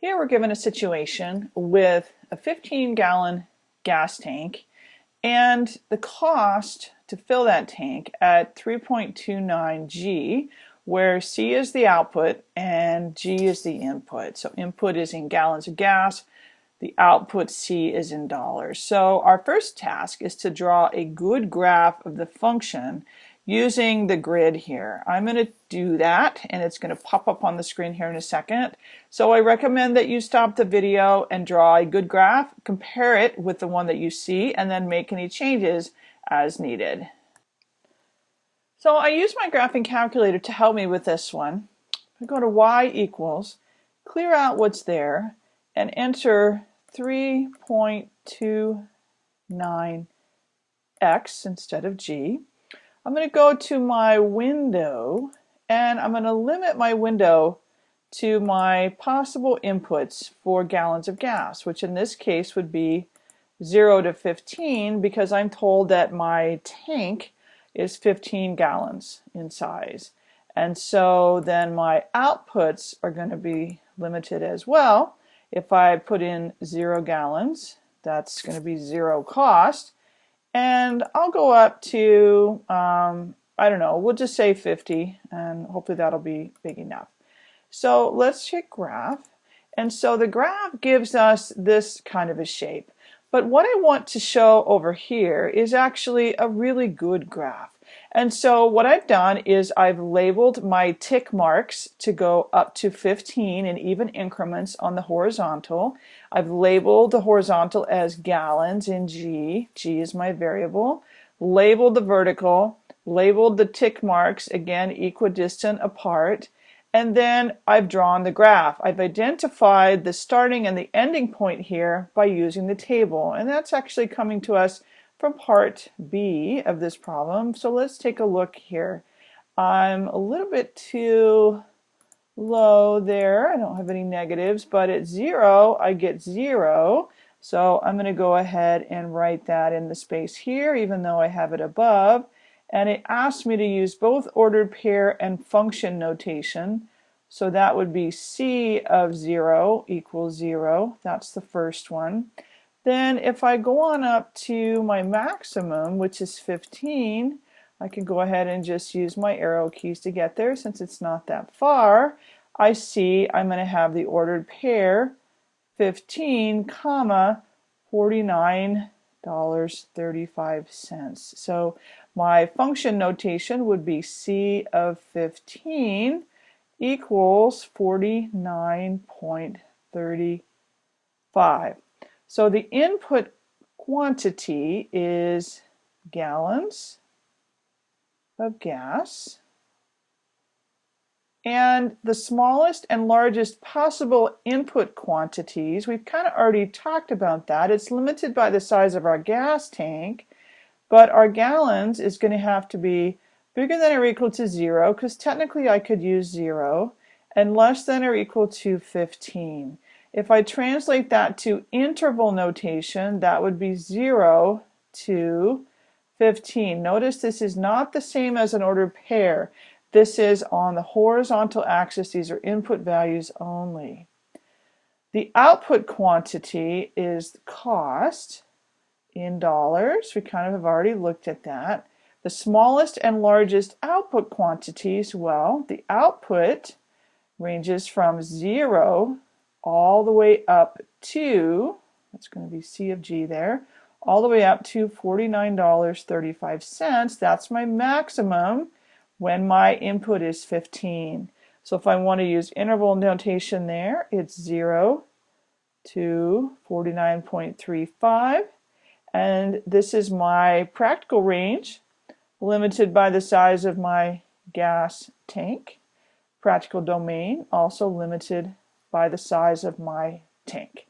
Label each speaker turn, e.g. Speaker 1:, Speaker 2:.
Speaker 1: Here we're given a situation with a 15 gallon gas tank and the cost to fill that tank at 3.29 G where C is the output and G is the input. So input is in gallons of gas, the output C is in dollars. So our first task is to draw a good graph of the function using the grid here. I'm going to do that and it's going to pop up on the screen here in a second. So I recommend that you stop the video and draw a good graph, compare it with the one that you see, and then make any changes as needed. So I use my graphing calculator to help me with this one. I go to y equals, clear out what's there, and enter 3.29x instead of g. I'm going to go to my window and I'm going to limit my window to my possible inputs for gallons of gas, which in this case would be 0 to 15 because I'm told that my tank is 15 gallons in size. And so then my outputs are going to be limited as well. If I put in 0 gallons, that's going to be 0 cost. And I'll go up to, um, I don't know, we'll just say 50 and hopefully that'll be big enough. So let's hit graph. And so the graph gives us this kind of a shape. But what I want to show over here is actually a really good graph. And so what I've done is I've labeled my tick marks to go up to 15 in even increments on the horizontal. I've labeled the horizontal as gallons in G. G is my variable. Labeled the vertical. Labeled the tick marks, again, equidistant apart. And then I've drawn the graph. I've identified the starting and the ending point here by using the table. And that's actually coming to us from part B of this problem. So let's take a look here. I'm a little bit too low there. I don't have any negatives, but at zero, I get zero. So I'm going to go ahead and write that in the space here, even though I have it above. And it asks me to use both ordered pair and function notation. So that would be C of 0 equals 0. That's the first one. Then if I go on up to my maximum, which is 15, I can go ahead and just use my arrow keys to get there since it's not that far. I see I'm going to have the ordered pair 15 comma $49.35. So my function notation would be C of 15 equals 49.35. So the input quantity is gallons of gas. And the smallest and largest possible input quantities, we've kind of already talked about that. It's limited by the size of our gas tank, but our gallons is going to have to be bigger than or equal to zero, because technically I could use zero, and less than or equal to 15. If I translate that to interval notation, that would be 0 to 15. Notice this is not the same as an ordered pair. This is on the horizontal axis. These are input values only. The output quantity is cost in dollars. We kind of have already looked at that. The smallest and largest output quantities, well, the output ranges from 0 all the way up to, that's going to be C of G there, all the way up to $49.35. That's my maximum when my input is 15. So if I want to use interval notation there, it's 0 to 49.35. And this is my practical range, limited by the size of my gas tank. Practical domain, also limited by the size of my tank.